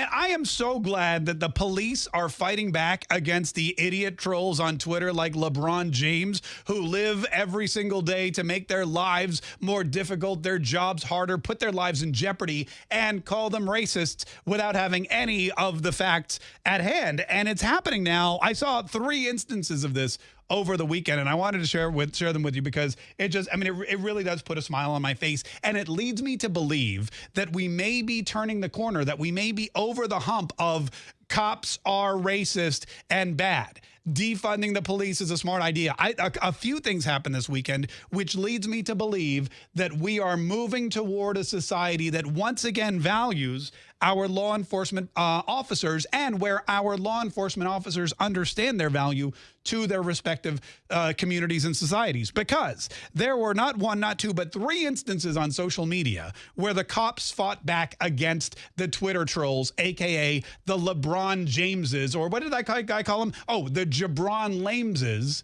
Man, am so glad that the police are fighting back against the idiot trolls on Twitter like LeBron James, who live every single day to make their lives more difficult, their jobs harder, put their lives in jeopardy, and call them racists without having any of the facts at hand. And it's happening now. I saw three instances of this over the weekend and I wanted to share with share them with you because it just I mean it, it really does put a smile on my face and it leads me to believe that we may be turning the corner that we may be over the hump of cops are racist and bad defunding the police is a smart idea. I, a, a, few things happened this weekend, which leads me to believe that we are moving toward a society that once again values our law enforcement uh, officers and where our law enforcement officers understand their value to their respective uh, communities and societies. Because there were not one, not two, but three instances on social media where the cops fought back against the Twitter trolls, AKA the LeBron Jameses, or what did that guy call them? Oh, the Jabron Lameses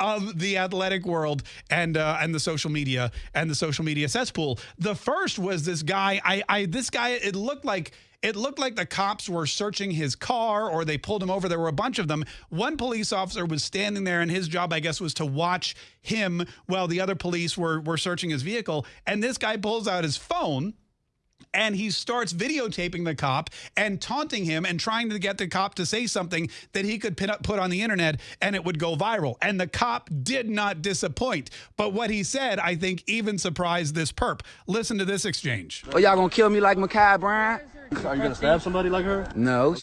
of the athletic world and uh, and the social media and the social media cesspool. The first was this guy. I, I this guy. It looked like it looked like the cops were searching his car or they pulled him over. There were a bunch of them. One police officer was standing there and his job, I guess, was to watch him while the other police were were searching his vehicle. And this guy pulls out his phone and he starts videotaping the cop and taunting him and trying to get the cop to say something that he could up, put on the internet and it would go viral. And the cop did not disappoint. But what he said, I think, even surprised this perp. Listen to this exchange. Oh, y'all gonna kill me like Ma'Khia Bryant? Are you gonna stab somebody like her? No.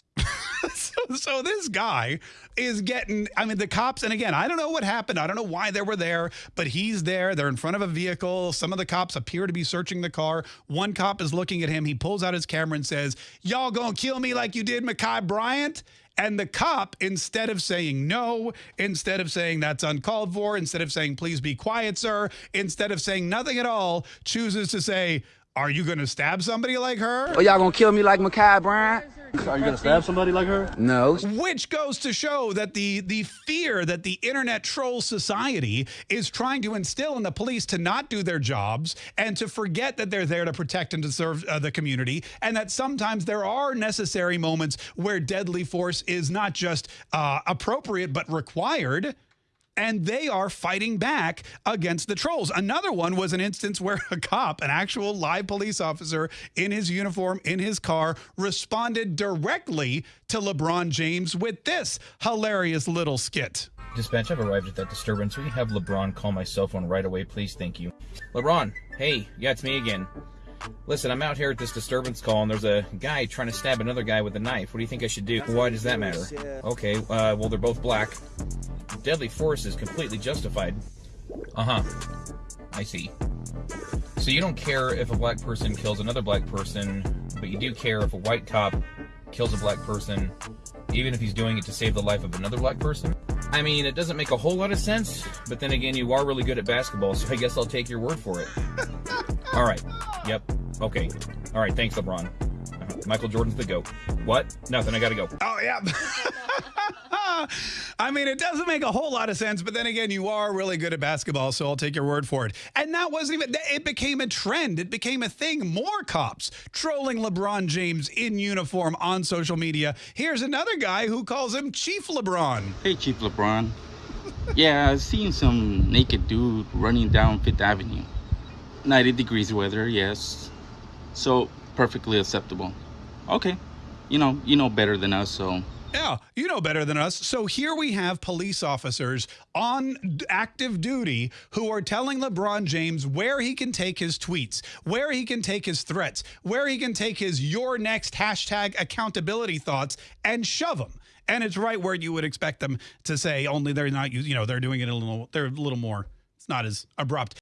so, so this guy is getting, I mean, the cops, and again, I don't know what happened. I don't know why they were there, but he's there. They're in front of a vehicle. Some of the cops appear to be searching the car. One cop is looking at him. He pulls out his camera and says, Y'all gonna kill me like you did Ma'Khia Bryant? And the cop, instead of saying no, instead of saying that's uncalled for, instead of saying please be quiet, sir, instead of saying nothing at all, chooses to say, are you going to stab somebody like her? Oh, y'all going to kill me like Ma'Khia Bryant? Are you gonna stab somebody like her? No. Which goes to show that the the fear that the internet troll society is trying to instill in the police to not do their jobs and to forget that they're there to protect and to serve uh, the community, and that sometimes there are necessary moments where deadly force is not just uh, appropriate but required and they are fighting back against the trolls. Another one was an instance where a cop, an actual live police officer in his uniform, in his car, responded directly to LeBron James with this hilarious little skit. Dispatch, I've arrived at that disturbance. You have LeBron call my cell phone right away, please? Thank you. LeBron, hey, yeah, it's me again. Listen, I'm out here at this disturbance call, and there's a guy trying to stab another guy with a knife. What do you think I should do? Why does that matter? Okay, uh, well, they're both black deadly force is completely justified. Uh-huh. I see. So you don't care if a black person kills another black person, but you do care if a white cop kills a black person, even if he's doing it to save the life of another black person? I mean, it doesn't make a whole lot of sense, but then again, you are really good at basketball, so I guess I'll take your word for it. All right. Yep. Okay. All right. Thanks, LeBron. Michael Jordan's the GOAT. What? Nothing. I gotta go. Oh, yeah. I mean, it doesn't make a whole lot of sense, but then again, you are really good at basketball, so I'll take your word for it. And that wasn't even, it became a trend. It became a thing. More cops trolling LeBron James in uniform on social media. Here's another guy who calls him Chief LeBron. Hey, Chief LeBron. yeah, I've seen some naked dude running down Fifth Avenue. 90 degrees weather, yes. So, perfectly acceptable. Okay. You know, you know better than us, so yeah, you know better than us. So here we have police officers on active duty who are telling LeBron James where he can take his tweets, where he can take his threats, where he can take his your next hashtag accountability thoughts and shove them. And it's right where you would expect them to say, only they're not, you know, they're doing it a little, they're a little more, it's not as abrupt.